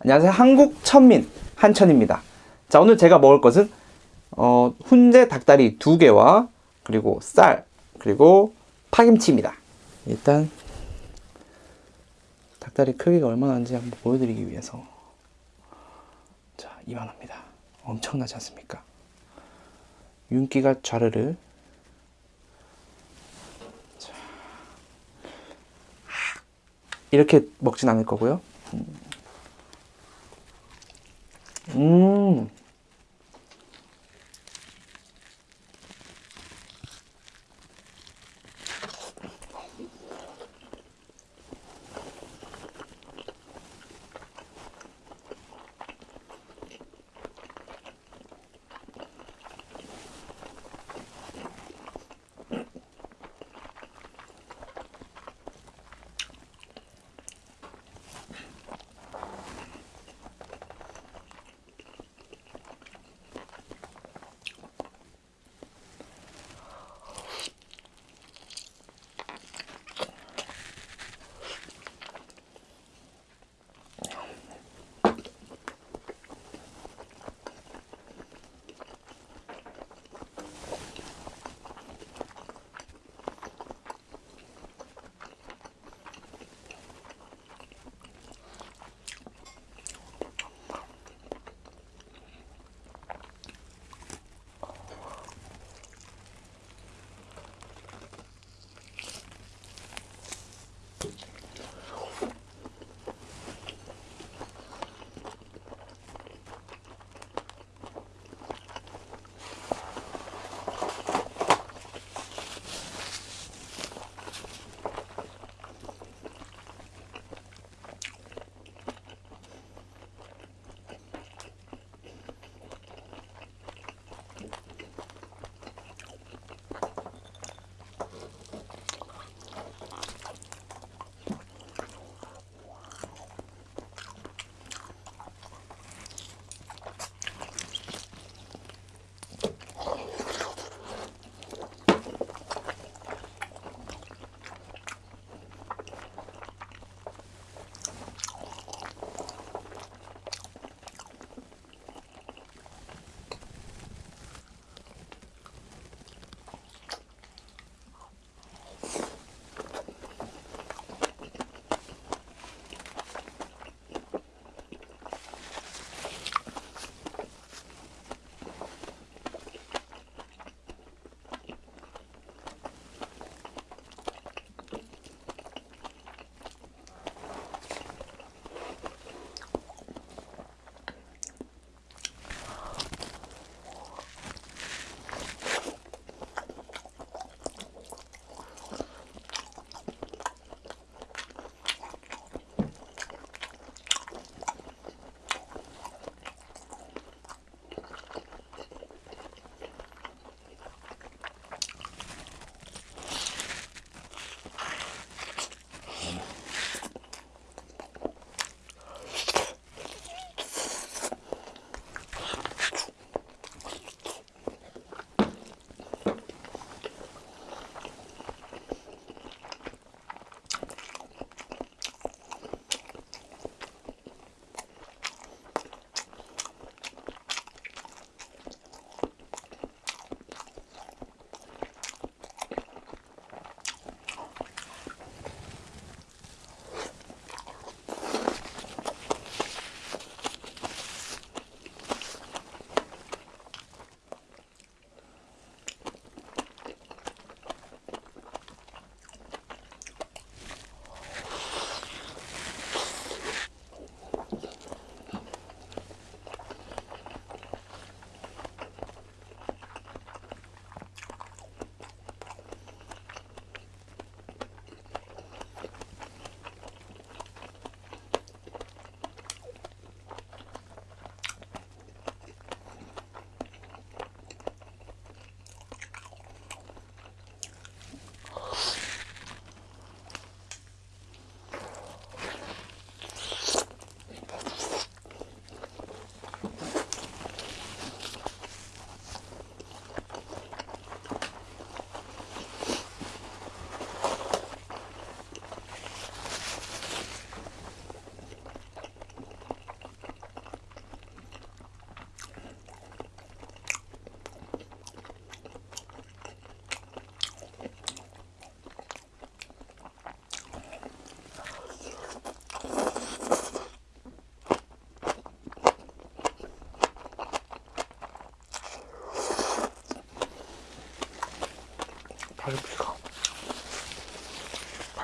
안녕하세요. 한국 천민 한천입니다. 자, 오늘 제가 먹을 것은 어, 훈제 닭다리 두 개와 그리고 쌀 그리고 파김치입니다. 일단 닭다리 크기가 얼마나 되는지 한번 보여드리기 위해서 자, 이만합니다. 엄청나지 않습니까? 윤기가 좌르르 자, 이렇게 먹진 않을 거고요. 음.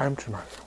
파김치 맛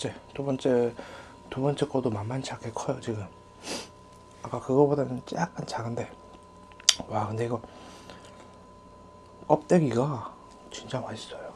번째 두 번째 두 번째 거도 만만치 않게 커요 지금. 아까 그거보다는 약간 작은데. 와 근데 이거 껍데기가 진짜 맛있어요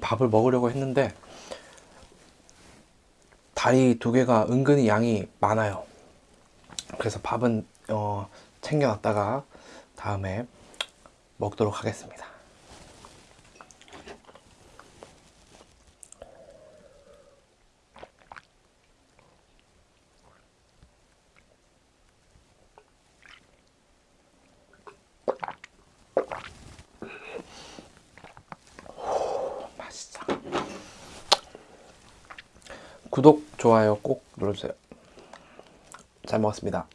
밥을 먹으려고 했는데 다리 두 개가 은근히 양이 많아요. 그래서 밥은 어, 챙겨놨다가 다음에 먹도록 하겠습니다. 맛있어. 구독, 좋아요 꼭 눌러주세요. 잘 먹었습니다.